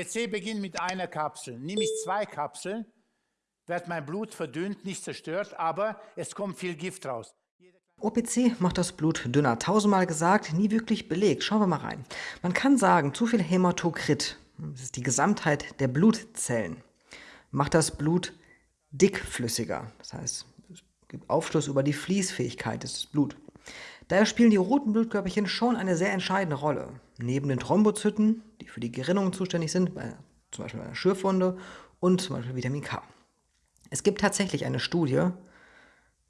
OPC beginnt mit einer Kapsel. Nehme ich zwei Kapseln, wird mein Blut verdünnt, nicht zerstört, aber es kommt viel Gift raus. OPC macht das Blut dünner. Tausendmal gesagt, nie wirklich belegt. Schauen wir mal rein. Man kann sagen, zu viel Hämatokrit, das ist die Gesamtheit der Blutzellen, macht das Blut dickflüssiger. Das heißt, es gibt Aufschluss über die Fließfähigkeit des Bluts. Daher spielen die roten Blutkörperchen schon eine sehr entscheidende Rolle. Neben den Thrombozyten, die für die Gerinnung zuständig sind, bei, zum Beispiel bei einer Schürfwunde und zum Beispiel Vitamin K. Es gibt tatsächlich eine Studie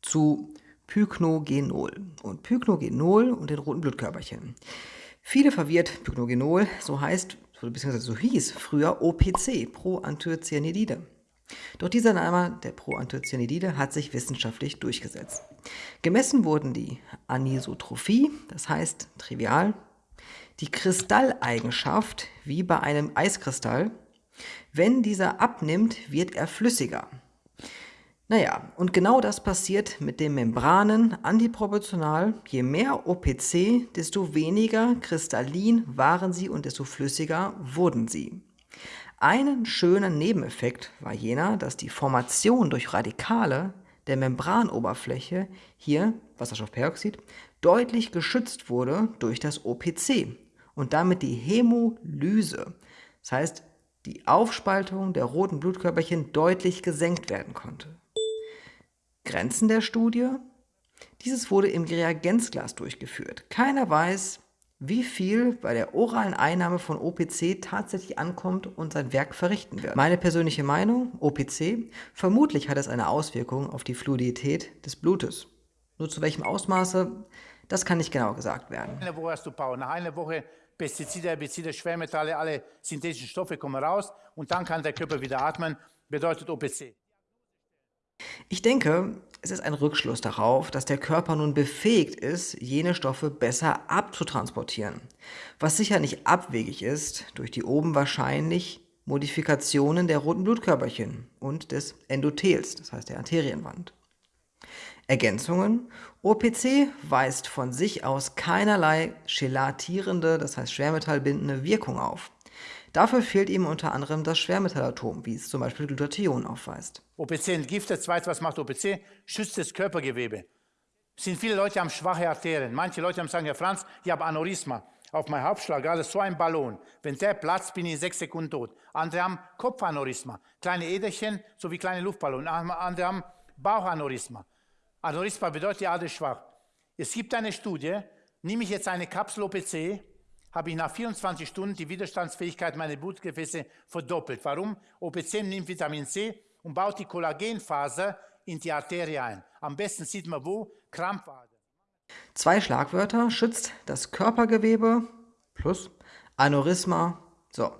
zu Pyknogenol und Pyknogenol und den roten Blutkörperchen. Viele verwirrt Pyknogenol, so heißt, beziehungsweise so hieß früher OPC, Proanthocyanidide. Doch dieser Name der Proanthocyanidide hat sich wissenschaftlich durchgesetzt. Gemessen wurden die Anisotrophie, das heißt trivial, die Kristalleigenschaft wie bei einem Eiskristall. Wenn dieser abnimmt, wird er flüssiger. Naja, und genau das passiert mit den Membranen antiproportional. Je mehr OPC, desto weniger kristallin waren sie und desto flüssiger wurden sie. Einen schönen Nebeneffekt war jener, dass die Formation durch Radikale der Membranoberfläche, hier Wasserstoffperoxid, deutlich geschützt wurde durch das OPC und damit die Hämolyse, das heißt die Aufspaltung der roten Blutkörperchen deutlich gesenkt werden konnte. Grenzen der Studie? Dieses wurde im Reagenzglas durchgeführt. Keiner weiß, wie viel bei der oralen Einnahme von OPC tatsächlich ankommt und sein Werk verrichten wird. Meine persönliche Meinung, OPC, vermutlich hat es eine Auswirkung auf die Fluidität des Blutes. Nur zu welchem Ausmaße, das kann nicht genau gesagt werden. Eine Woche hast du Power, nach einer Woche Pestizide, Herbizide, Schwermetalle, alle synthetischen Stoffe kommen raus und dann kann der Körper wieder atmen, bedeutet OPC. Ich denke, es ist ein Rückschluss darauf, dass der Körper nun befähigt ist, jene Stoffe besser abzutransportieren, was sicher nicht abwegig ist durch die oben wahrscheinlich Modifikationen der roten Blutkörperchen und des Endothels, das heißt der Arterienwand. Ergänzungen. OPC weist von sich aus keinerlei chelatierende, das heißt schwermetallbindende Wirkung auf. Dafür fehlt ihm unter anderem das Schwermetallatom, wie es zum Beispiel Glutathion aufweist. OPC entgiftet, zweites, was macht OPC? Schützt das Körpergewebe. Es sind viele Leute haben schwache Arterien. Manche Leute haben sagen, Herr Franz, ich habe Aneurysma. Auf meinem Hauptschlagader so ein Ballon. Wenn der platzt, bin ich in sechs Sekunden tot. Andere haben Kopfaneurysma. Kleine Äderchen, so wie kleine Luftballone. Andere haben Bauchaneurysma. Aneurysma bedeutet, die Ader ist schwach. Es gibt eine Studie, nehme ich jetzt eine Kapsel OPC, habe ich nach 24 Stunden die Widerstandsfähigkeit meiner Blutgefäße verdoppelt. Warum? OPC nimmt Vitamin C und baut die Kollagenfaser in die Arterie ein. Am besten sieht man wo, Krampfader. Zwei Schlagwörter, schützt das Körpergewebe plus Aneurysma. So,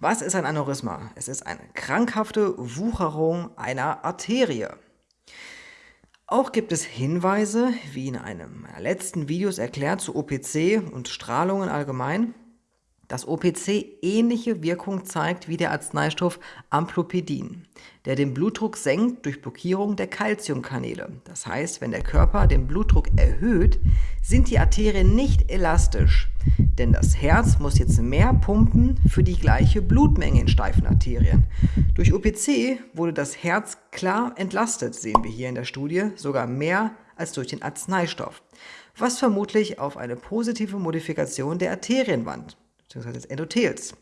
was ist ein Aneurysma? Es ist eine krankhafte Wucherung einer Arterie. Auch gibt es Hinweise, wie in einem meiner letzten Videos erklärt, zu OPC und Strahlungen allgemein, dass OPC ähnliche Wirkung zeigt wie der Arzneistoff Amplopidin, der den Blutdruck senkt durch Blockierung der Calciumkanäle. Das heißt, wenn der Körper den Blutdruck erhöht, sind die Arterien nicht elastisch, denn das Herz muss jetzt mehr pumpen für die gleiche Blutmenge in steifen Arterien. Durch OPC wurde das Herz klar entlastet, sehen wir hier in der Studie, sogar mehr als durch den Arzneistoff, was vermutlich auf eine positive Modifikation der Arterienwand bzw. des Endothels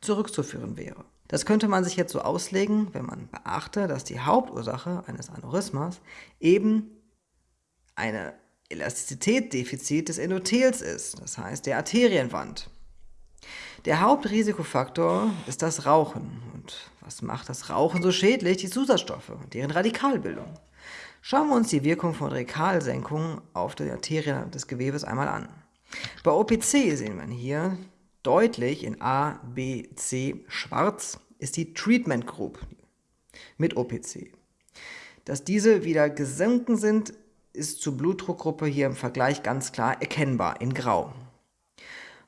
zurückzuführen wäre. Das könnte man sich jetzt so auslegen, wenn man beachte, dass die Hauptursache eines Aneurysmas eben eine Elastizitätsdefizit des Endothels ist, das heißt der Arterienwand. Der Hauptrisikofaktor ist das Rauchen. Und was macht das Rauchen so schädlich? Die Zusatzstoffe und deren Radikalbildung. Schauen wir uns die Wirkung von Radikalsenkung auf die Arterien des Gewebes einmal an. Bei OPC sehen wir hier Deutlich in A, B, C schwarz ist die Treatment Group mit OPC. Dass diese wieder gesunken sind, ist zur Blutdruckgruppe hier im Vergleich ganz klar erkennbar in grau.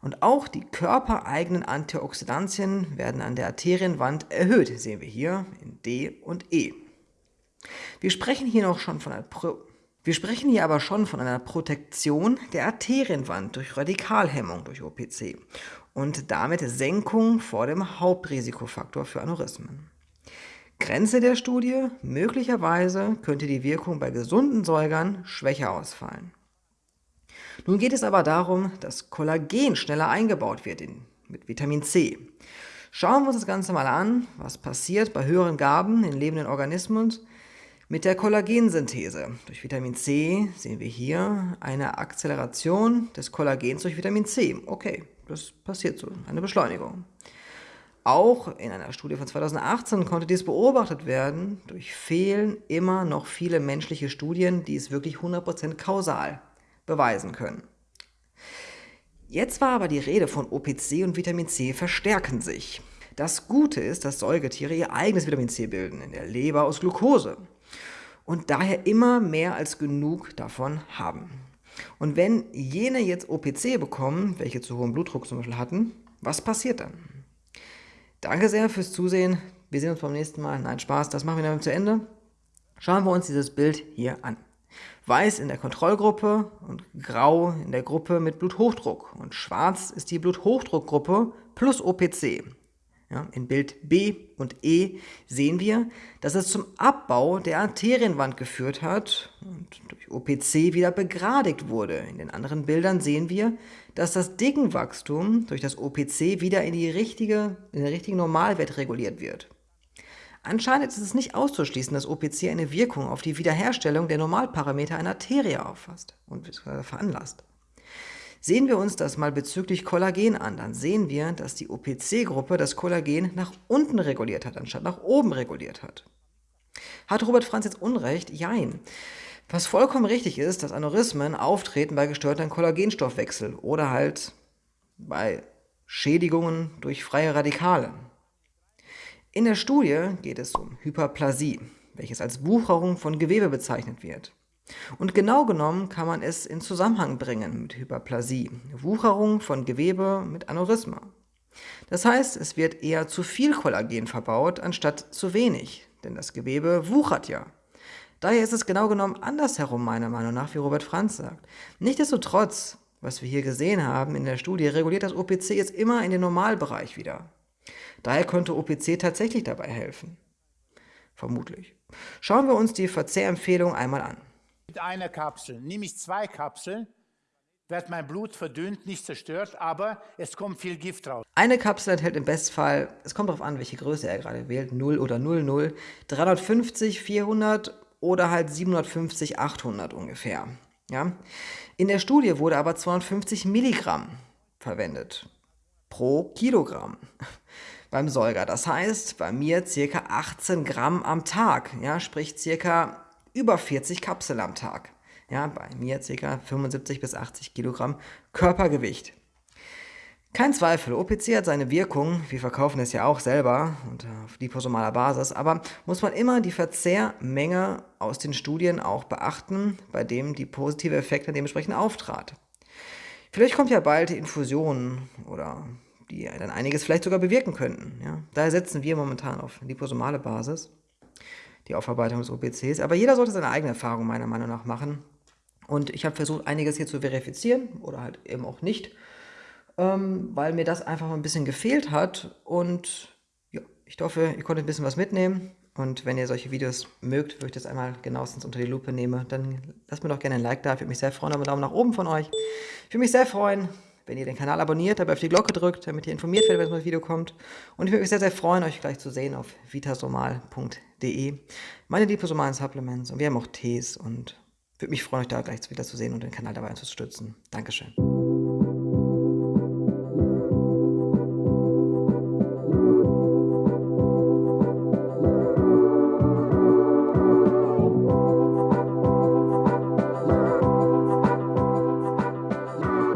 Und auch die körpereigenen Antioxidantien werden an der Arterienwand erhöht, sehen wir hier in D und E. Wir sprechen hier noch schon von einer Wir sprechen hier aber schon von einer Protektion der Arterienwand durch Radikalhemmung durch OPC und damit Senkung vor dem Hauptrisikofaktor für Aneurysmen. Grenze der Studie, möglicherweise könnte die Wirkung bei gesunden Säugern schwächer ausfallen. Nun geht es aber darum, dass Kollagen schneller eingebaut wird in, mit Vitamin C. Schauen wir uns das Ganze mal an, was passiert bei höheren Gaben in lebenden Organismen mit der Kollagensynthese. Durch Vitamin C sehen wir hier eine Akzeleration des Kollagens durch Vitamin C. Okay, das passiert so, eine Beschleunigung. Auch in einer Studie von 2018 konnte dies beobachtet werden. Durch fehlen immer noch viele menschliche Studien, die es wirklich 100% kausal beweisen können. Jetzt war aber die Rede von OPC und Vitamin C verstärken sich. Das Gute ist, dass Säugetiere ihr eigenes Vitamin C bilden, in der Leber aus Glucose und daher immer mehr als genug davon haben. Und wenn jene jetzt OPC bekommen, welche zu hohem Blutdruck zum Beispiel hatten, was passiert dann? Danke sehr fürs Zusehen. Wir sehen uns beim nächsten Mal. Nein, Spaß, das machen wir dann zu Ende. Schauen wir uns dieses Bild hier an. Weiß in der Kontrollgruppe und grau in der Gruppe mit Bluthochdruck. Und schwarz ist die Bluthochdruckgruppe plus OPC. Ja, in Bild B und E sehen wir, dass es zum Abbau der Arterienwand geführt hat und durch OPC wieder begradigt wurde. In den anderen Bildern sehen wir, dass das Dickenwachstum durch das OPC wieder in, die richtige, in den richtigen Normalwert reguliert wird. Anscheinend ist es nicht auszuschließen, dass OPC eine Wirkung auf die Wiederherstellung der Normalparameter einer Arterie auffasst und veranlasst. Sehen wir uns das mal bezüglich Kollagen an, dann sehen wir, dass die OPC-Gruppe das Kollagen nach unten reguliert hat, anstatt nach oben reguliert hat. Hat Robert Franz jetzt Unrecht? Jein. Was vollkommen richtig ist, dass Aneurysmen auftreten bei gestörtem Kollagenstoffwechsel oder halt bei Schädigungen durch freie Radikale. In der Studie geht es um Hyperplasie, welches als Wucherung von Gewebe bezeichnet wird. Und genau genommen kann man es in Zusammenhang bringen mit Hyperplasie, Wucherung von Gewebe mit Aneurysma. Das heißt, es wird eher zu viel Kollagen verbaut, anstatt zu wenig, denn das Gewebe wuchert ja. Daher ist es genau genommen andersherum, meiner Meinung nach, wie Robert Franz sagt. Nichtsdestotrotz, was wir hier gesehen haben in der Studie, reguliert das OPC jetzt immer in den Normalbereich wieder. Daher könnte OPC tatsächlich dabei helfen. Vermutlich. Schauen wir uns die Verzehrempfehlung einmal an mit einer Kapsel. Nehme ich zwei Kapseln, wird mein Blut verdünnt, nicht zerstört, aber es kommt viel Gift raus. Eine Kapsel enthält im Bestfall, es kommt darauf an, welche Größe er gerade wählt, 0 oder 00, 350, 400 oder halt 750, 800 ungefähr. Ja? In der Studie wurde aber 250 Milligramm verwendet pro Kilogramm beim Säuger. Das heißt, bei mir circa 18 Gramm am Tag, ja, sprich circa über 40 Kapseln am Tag. Ja, bei mir ca. 75 bis 80 Kilogramm Körpergewicht. Kein Zweifel, OPC hat seine Wirkung, wir verkaufen es ja auch selber und auf liposomaler Basis, aber muss man immer die Verzehrmenge aus den Studien auch beachten, bei dem die positive Effekte dementsprechend auftrat. Vielleicht kommt ja bald Infusionen oder die dann einiges vielleicht sogar bewirken könnten. Ja? Daher setzen wir momentan auf liposomale Basis die Aufarbeitung des OPCs. Aber jeder sollte seine eigene Erfahrung meiner Meinung nach machen. Und ich habe versucht, einiges hier zu verifizieren oder halt eben auch nicht, ähm, weil mir das einfach ein bisschen gefehlt hat. Und ja, ich hoffe, ihr konntet ein bisschen was mitnehmen. Und wenn ihr solche Videos mögt, wo ich das einmal genauestens unter die Lupe nehme, dann lasst mir doch gerne ein Like da. Ich würde mich sehr freuen, einen Daumen nach oben von euch. Ich würde mich sehr freuen, wenn ihr den Kanal abonniert, dabei auf die Glocke drückt, damit ihr informiert werdet, wenn das Video kommt. Und ich würde mich sehr, sehr freuen, euch gleich zu sehen auf vitasomal.de. Meine liposomalen Supplements und wir haben auch Tees und würde mich freuen, euch da gleich wieder zu sehen und den Kanal dabei zu unterstützen. Dankeschön.